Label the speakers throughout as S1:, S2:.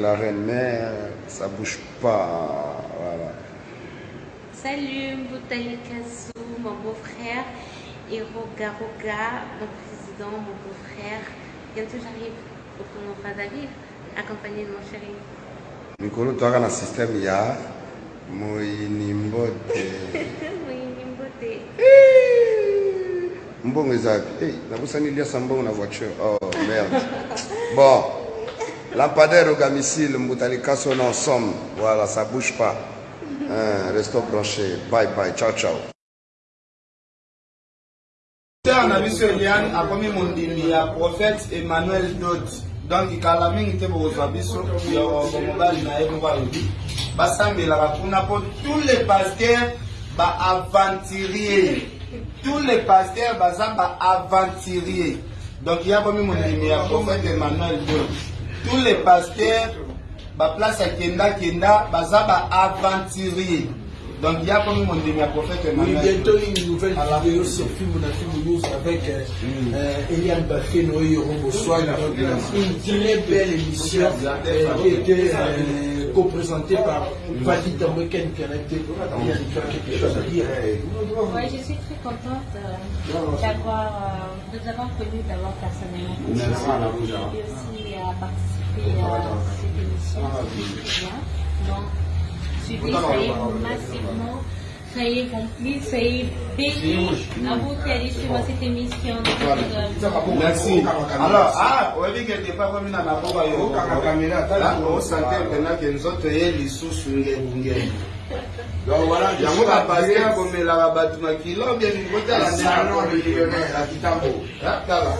S1: millionnaire, ça bouge pas. Voilà.
S2: Salut mon beau-frère, et Roga Roga, mon président, mon beau-frère. Bientôt j'arrive au tournoi Brazzaville, accompagné de mon chéri.
S1: mikolo mbongo eza wapi hey, nabosani liasa mbongo na voiture oh merde bon lampadaire ogamicile mbutali kaso na ensemble voilà ça bouge pas. Hein, restons branchés bye bye. Ciao ciao.
S3: Ser na biso eliane akomi mondimi ya prophète emmanuel dot. Donc kala mingi te bokozwa biso yoko mobali na ye moko alobi basambelaka kuna mpo tous les pasteurs baaventurier tous les pasteurs baza baaventurier donc ya komi mondimi ya prophète emmanuel dot tous les pasteurs baplace akenda kenda baza baaventurier donc ya komi mondimi ya prophète
S4: Oui, bientôt une nouvelle vidéo sur Film na Film News avec euh, euh, Eliane et Rombo Soin. Donc, Une très belle émission euh, qui était euh, co-présentée par Vadi Tambeken Pianete. Il y a quelque chose à dire.
S2: Ouais, je suis très contente euh, d'avoir, euh, de vous avoir connu d'abord personnellement. Et aussi à participer à cette émission. Donc, soyez massivement, soyez complices, soyez bénis à vous qui allez suivre cette émission.
S3: Merci. alors ah yango bapaster komelaka bato makilo bien kotala tala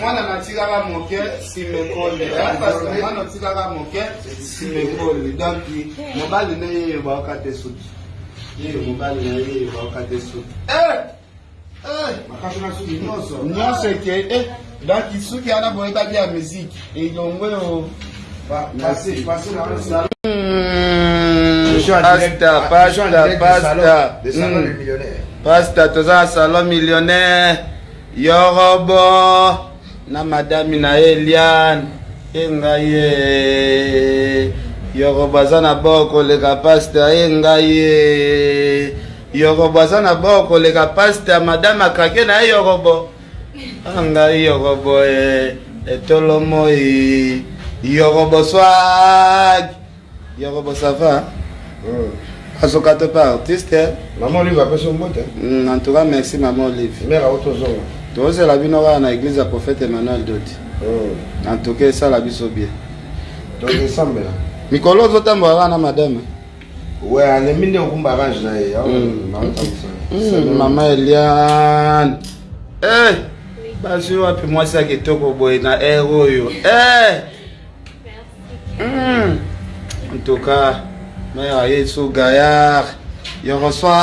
S3: mwana natikaka moke simekoli mwana otikaka moke simekoli donc mobali na ye baoka te suki. Ye mobali na ye baoka te suki. Nyonso. Eke eh, donc suki wana boyebaki ya musike elongo oyo
S1: pasta pasta pasta Mm. pasta toza na salon millionnaire. Yorobo na madami na ye eliane ye ngai ye yorobo aza na boko koleka pasta ye ngai ye yorobo aza na boko koleka pasta madame akake na ye yorobo. A ngai yorobo ye etolo moi yorobo swag. Yorobo ça va Hmm. azokata mpe artiste hmm, en tout cas merci mama olive. Tozela bino kaka na église ya prophète emmanuel dodi. En tout cas esala biso bien. Mikolo ozotambola kaka na madame. Hmm. Mama eliane. Eh, Bazwi wapi mwasi ya kitoko boye na ere oyo? Eh! En tout cas mère yesu gayard yo reçoit